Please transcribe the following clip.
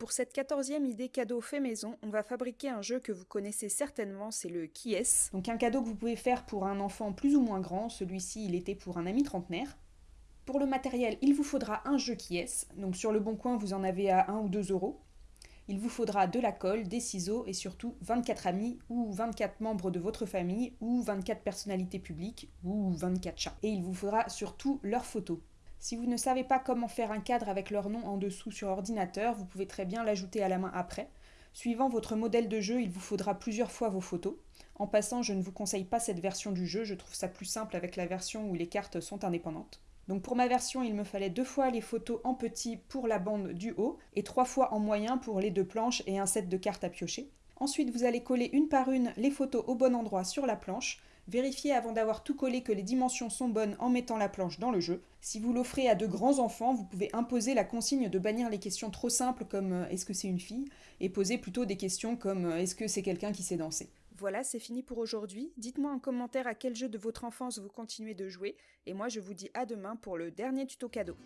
Pour cette quatorzième idée cadeau fait maison, on va fabriquer un jeu que vous connaissez certainement, c'est le Qui est Donc un cadeau que vous pouvez faire pour un enfant plus ou moins grand, celui-ci il était pour un ami trentenaire. Pour le matériel, il vous faudra un jeu qui est. Donc sur le bon coin, vous en avez à 1 ou 2 euros. Il vous faudra de la colle, des ciseaux et surtout 24 amis ou 24 membres de votre famille ou 24 personnalités publiques ou 24 chats. Et il vous faudra surtout leurs photos. Si vous ne savez pas comment faire un cadre avec leur nom en dessous sur ordinateur, vous pouvez très bien l'ajouter à la main après. Suivant votre modèle de jeu, il vous faudra plusieurs fois vos photos. En passant, je ne vous conseille pas cette version du jeu, je trouve ça plus simple avec la version où les cartes sont indépendantes. Donc pour ma version, il me fallait deux fois les photos en petit pour la bande du haut et trois fois en moyen pour les deux planches et un set de cartes à piocher. Ensuite, vous allez coller une par une les photos au bon endroit sur la planche. Vérifiez avant d'avoir tout collé que les dimensions sont bonnes en mettant la planche dans le jeu. Si vous l'offrez à de grands enfants, vous pouvez imposer la consigne de bannir les questions trop simples comme euh, est-ce que c'est une fille et poser plutôt des questions comme euh, est-ce que c'est quelqu'un qui sait danser. Voilà, c'est fini pour aujourd'hui. Dites-moi en commentaire à quel jeu de votre enfance vous continuez de jouer, et moi je vous dis à demain pour le dernier tuto cadeau.